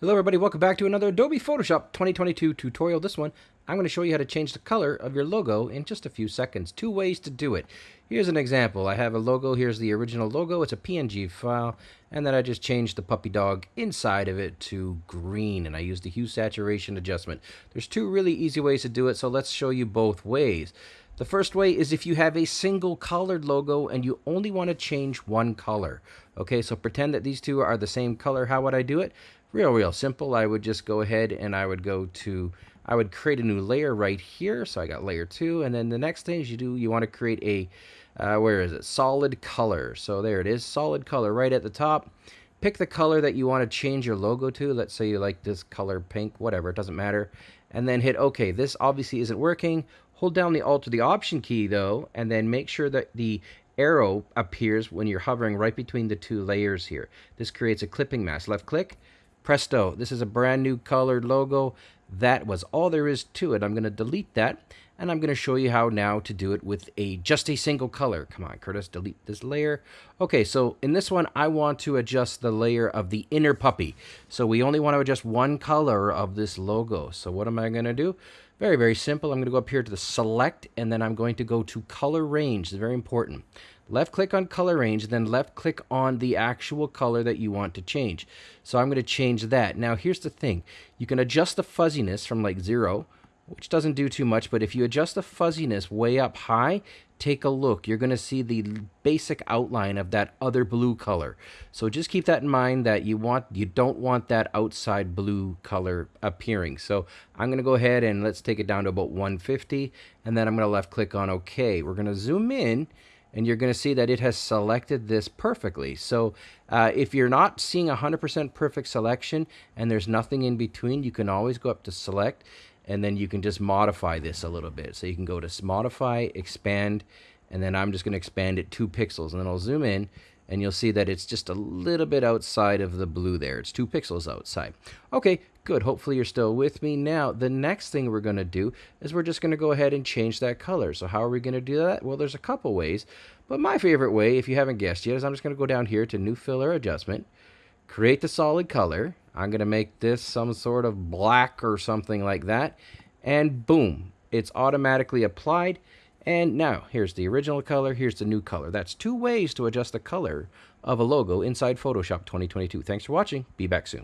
Hello everybody, welcome back to another Adobe Photoshop 2022 tutorial. This one, I'm going to show you how to change the color of your logo in just a few seconds. Two ways to do it. Here's an example. I have a logo, here's the original logo, it's a PNG file, and then I just changed the puppy dog inside of it to green, and I used the hue saturation adjustment. There's two really easy ways to do it, so let's show you both ways. The first way is if you have a single colored logo and you only want to change one color. Okay, so pretend that these two are the same color. How would I do it? real, real simple. I would just go ahead and I would go to, I would create a new layer right here. So I got layer two. And then the next thing is you do, you want to create a, uh, where is it? Solid color. So there it is, solid color right at the top. Pick the color that you want to change your logo to. Let's say you like this color pink, whatever, it doesn't matter. And then hit OK. This obviously isn't working. Hold down the Alt or the Option key though, and then make sure that the arrow appears when you're hovering right between the two layers here. This creates a clipping mask. Left click, Presto, this is a brand new colored logo. That was all there is to it. I'm going to delete that and I'm going to show you how now to do it with a just a single color. Come on, Curtis, delete this layer. Okay, so in this one, I want to adjust the layer of the inner puppy. So we only want to adjust one color of this logo. So what am I going to do? Very, very simple. I'm going to go up here to the select and then I'm going to go to color range. It's very important left click on color range, then left click on the actual color that you want to change. So I'm going to change that. Now here's the thing. You can adjust the fuzziness from like zero, which doesn't do too much, but if you adjust the fuzziness way up high, take a look. You're going to see the basic outline of that other blue color. So just keep that in mind that you want you don't want that outside blue color appearing. So I'm going to go ahead and let's take it down to about 150 and then I'm going to left click on OK. We're going to zoom in and you're going to see that it has selected this perfectly. So uh, if you're not seeing 100% perfect selection and there's nothing in between, you can always go up to select and then you can just modify this a little bit. So you can go to modify, expand, and then I'm just going to expand it two pixels and then I'll zoom in and you'll see that it's just a little bit outside of the blue there. It's two pixels outside. Okay, good. Hopefully you're still with me. Now, the next thing we're going to do is we're just going to go ahead and change that color. So how are we going to do that? Well, there's a couple ways, but my favorite way, if you haven't guessed yet, is I'm just going to go down here to New Fill or Adjustment, create the solid color. I'm going to make this some sort of black or something like that, and boom, it's automatically applied. And now, here's the original color, here's the new color. That's two ways to adjust the color of a logo inside Photoshop 2022. Thanks for watching. Be back soon.